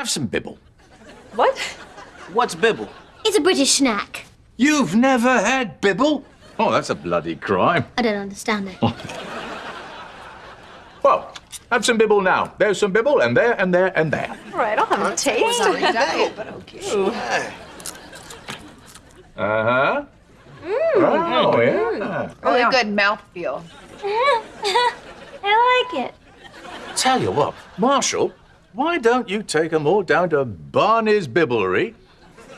Have some bibble. What? What's bibble? It's a British snack. You've never had bibble? Oh, that's a bloody crime. I don't understand it. Well, have some bibble now. There's some bibble, and there, and there, and there. All right, I'll have a taste. Uh huh. Oh, yeah. Really good mouthfeel. I like it. Tell you what, Marshall, why don't you take 'em all down to Barney's Bibblery?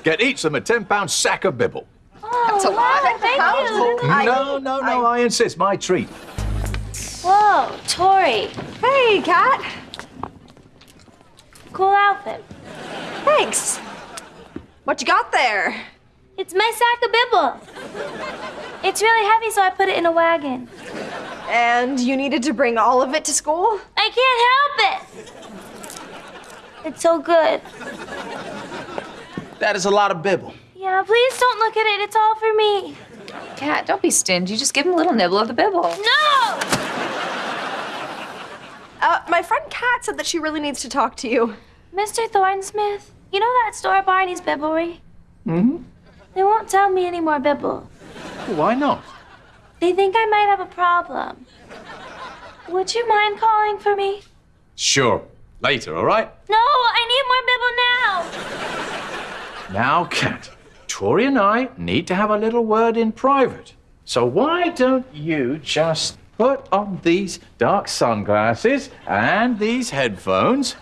Get each of them a 10 pound sack of bibble. Oh, That's a lot. Oh, thank you. no, no, no, I insist. My treat. Whoa, Tori. Hey, Cat. Cool outfit. Thanks. What you got there? It's my sack of bibble. It's really heavy, so I put it in a wagon. And you needed to bring all of it to school? I can't help it. It's so good. That is a lot of bibble. Yeah, please don't look at it. It's all for me. Cat, don't be stingy. Just give him a little nibble of the bibble. No! Uh, my friend Cat said that she really needs to talk to you. Mr. Thornsmith, you know that store Barney's Bibblery? Mm-hmm. They won't tell me any more Bibble. Why not? They think I might have a problem. Would you mind calling for me? Sure. Later, all right? No, I need more Bibble now. Now, Cat, Tori and I need to have a little word in private. So why don't you just put on these dark sunglasses and these headphones?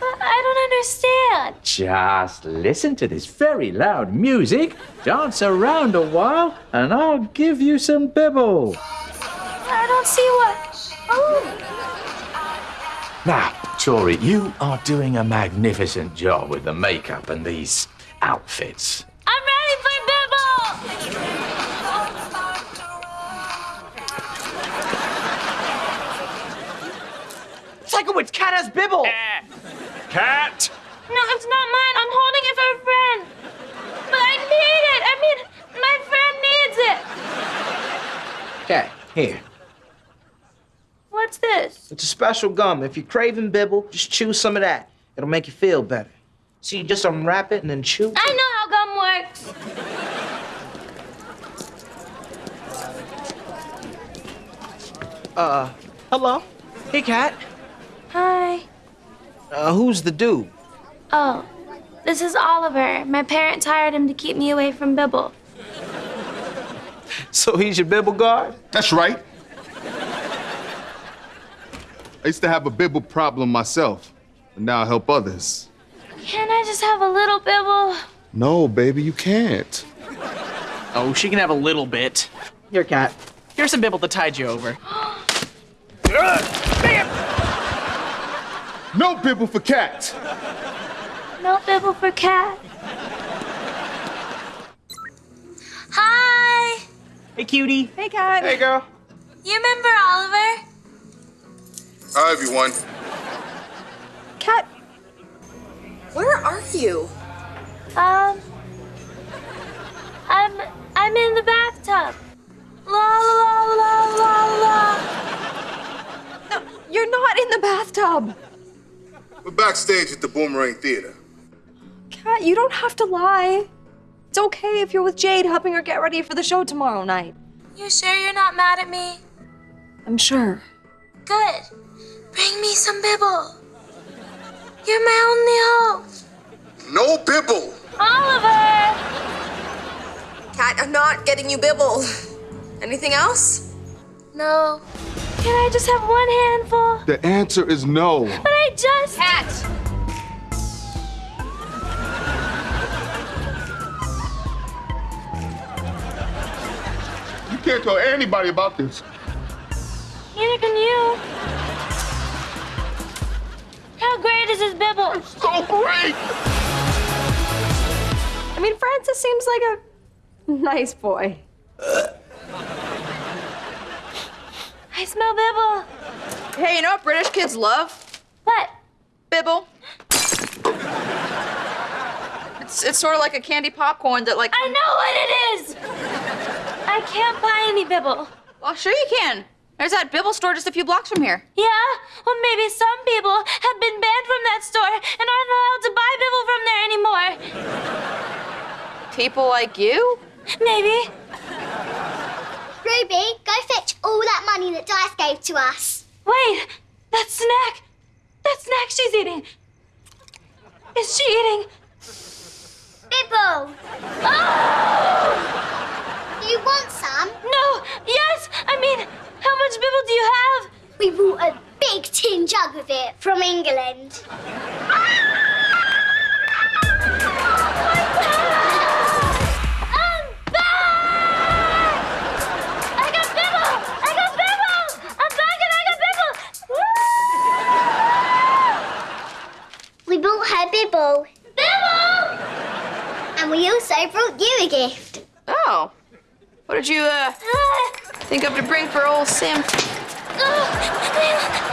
But I don't understand. Just listen to this very loud music, dance around a while, and I'll give you some bibble. I don't see what. Oh, Now, Tori, you are doing a magnificent job with the makeup and these outfits. I'm ready for Bibble. Sikowitz, Cat has bibble. Uh, cat! No, it's not mine. I'm holding it for a friend. But I need it. I mean, my friend needs it. Cat, here. What's this? It's a special gum. If you're craving bibble, just chew some of that. It'll make you feel better. So you just unwrap it and then chew. I know how gum works. Uh, hello. Hey, Cat. Hi. Uh, who's the dude? Oh, this is Oliver. My parents hired him to keep me away from Bibble. So he's your bibble guard? That's right. I used to have a bibble problem myself, but now I help others. Can I just have a little Bibble? No, baby, you can't. Oh, she can have a little bit. Here, Cat. Here's some bibble to tide you over. No bibble for cat. No Bibble for cat. Hi. Hey, cutie. Hey, cat. Hey, girl. You remember Oliver? Hi, everyone. Cat, where are you? Um, I'm I'm in the bathtub. La la la la la. No, you're not in the bathtub. We're backstage at the Boomerang Theater. Cat, you don't have to lie. It's okay if you're with Jade helping her get ready for the show tomorrow night. You sure you're not mad at me? I'm sure. Good. Bring me some Bibble. You're my only hope. No bibble. Oliver! Cat, I'm not getting you Bibble. Anything else? No. Can I just have one handful? The answer is no. But I just. Cat. You can't tell anybody about this. Neither can you. How great is Bibble? So great. I mean, Francis seems like a nice boy. I smell Bibble. Hey, you know what British kids love? What? Bibble. It's, it's sort of like a candy popcorn that like. I know what it is! I can't buy any Bibble. Well, sure you can. There's that Bibble store just a few blocks from here. Yeah? Well, maybe some people have been banned from that store and aren't allowed to buy Bibble from there anymore. People like you? Maybe. Ruby, go fetch all that money that Dice gave to us. Wait, that snack. That snack she's eating. Is she eating? Bibble, Oh! you want some? No! Yes! I mean, how much Bibble do you have? We bought a big tin jug of it from England. I'm back! I got Bibble! I got Bibble! And I got Bibble! We bought her Bibble. Bibble! And we also brought you a gift. Oh. What did you, uh, think of to bring for old Sam? Oh,